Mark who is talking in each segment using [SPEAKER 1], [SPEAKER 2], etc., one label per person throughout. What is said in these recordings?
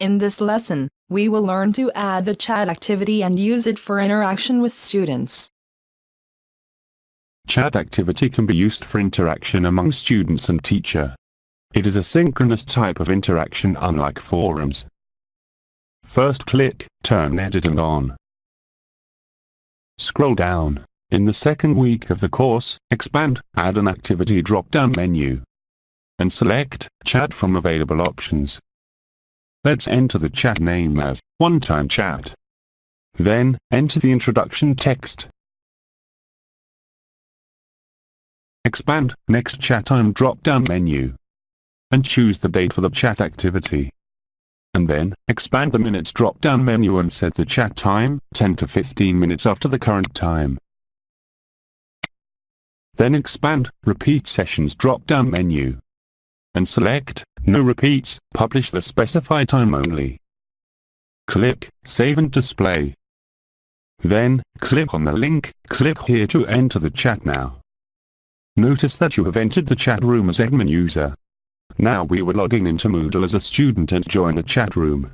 [SPEAKER 1] In this lesson, we will learn to add the chat activity and use it for interaction with students.
[SPEAKER 2] Chat activity can be used for interaction among students and teacher. It is a synchronous type of interaction unlike forums. First click, turn editing on. Scroll down. In the second week of the course, expand, add an activity drop-down menu. And select, chat from available options. Let's enter the chat name as one-time chat. Then, enter the introduction text. Expand Next Chat Time drop-down menu. And choose the date for the chat activity. And then, expand the minutes drop-down menu and set the chat time, 10 to 15 minutes after the current time. Then expand Repeat Sessions drop-down menu. And select no repeats, publish the specified time only. Click Save and Display. Then, click on the link, click here to enter the chat now. Notice that you have entered the chat room as admin user. Now we were logging into Moodle as a student and join the chat room.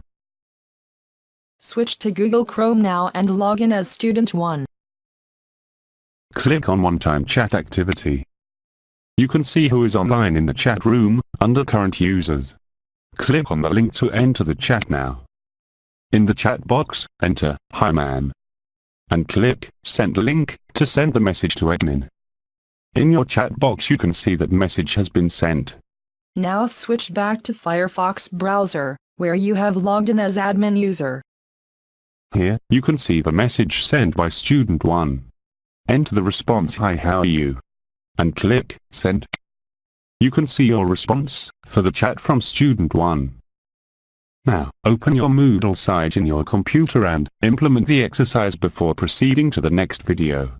[SPEAKER 1] Switch to Google Chrome now and log in as Student 1.
[SPEAKER 2] Click on one-time chat activity. You can see who is online in the chat room, under current users. Click on the link to enter the chat now. In the chat box, enter, Hi man. And click, Send link, to send the message to admin. In your chat box you can see that message has been sent.
[SPEAKER 1] Now switch back to Firefox browser, where you have logged in as admin user.
[SPEAKER 2] Here, you can see the message sent by student 1. Enter the response Hi how are you? And click Send. You can see your response for the chat from student 1. Now, open your Moodle site in your computer and implement the exercise before proceeding to the next video.